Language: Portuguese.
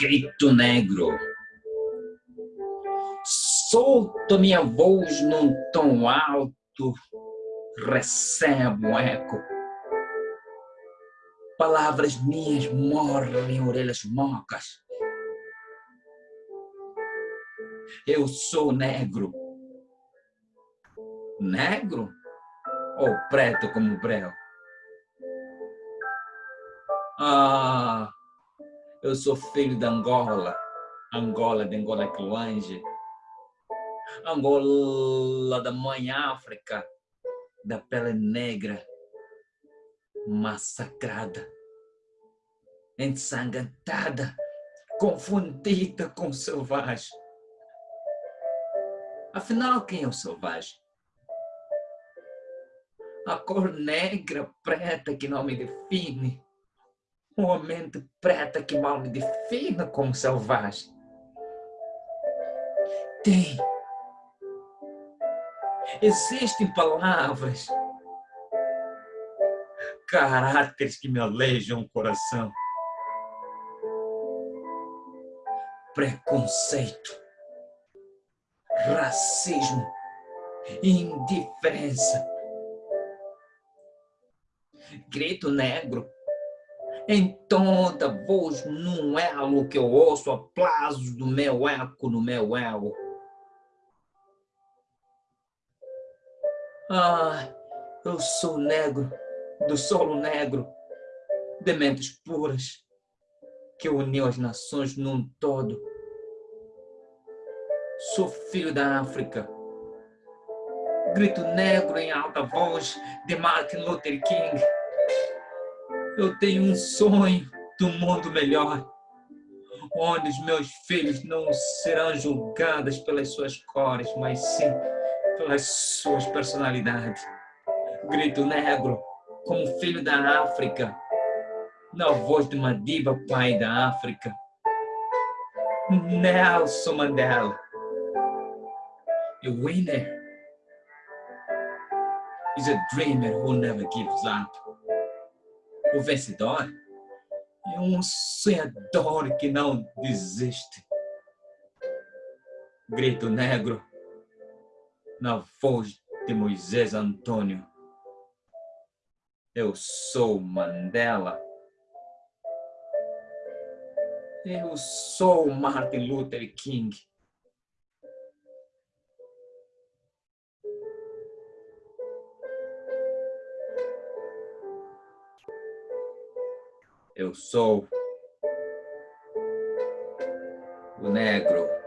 Grito negro. Solto minha voz num tom alto, recebo um eco. Palavras minhas morrem em orelhas mocas. Eu sou negro. Negro? Ou preto como breu? Ah, eu sou filho de Angola. Angola de Angola que longe. Angola da mãe África, da pele negra, massacrada, ensanguentada, confundida com o selvagem. Afinal, quem é o selvagem? A cor negra, preta que não me define. Uma mente preta que mal me define como selvagem. Tem. Existem palavras, caráteres que me alejam o coração. Preconceito racismo, indiferença. Grito negro em toda voz num elo que eu ouço aplausos do meu eco no meu elo. Ah, eu sou negro, do solo negro, de mentes puras, que uniu as nações num todo Sou filho da África. Grito negro em alta voz de Martin Luther King. Eu tenho um sonho do mundo melhor, onde os meus filhos não serão julgados pelas suas cores, mas sim pelas suas personalidades. Grito negro, como filho da África, na voz de uma diva pai da África. Nelson Mandela. A winner is a dreamer who never gives up. O vencedor é um sonhador que não desiste. Grito negro na voz de Moisés Antônio. Eu sou Mandela. Eu sou Martin Luther King. Eu sou o negro.